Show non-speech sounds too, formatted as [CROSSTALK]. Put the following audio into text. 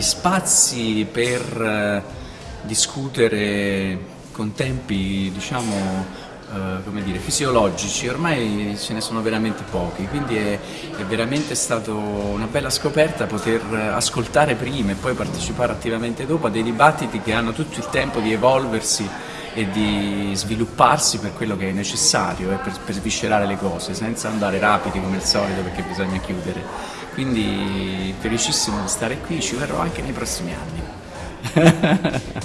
gli spazi per eh, discutere con tempi diciamo Uh, come dire, fisiologici, ormai ce ne sono veramente pochi, quindi è, è veramente stata una bella scoperta poter ascoltare prima e poi partecipare attivamente dopo a dei dibattiti che hanno tutto il tempo di evolversi e di svilupparsi per quello che è necessario e per, per sviscerare le cose, senza andare rapidi come al solito perché bisogna chiudere. Quindi felicissimo di stare qui, ci verrò anche nei prossimi anni. [LAUGHS]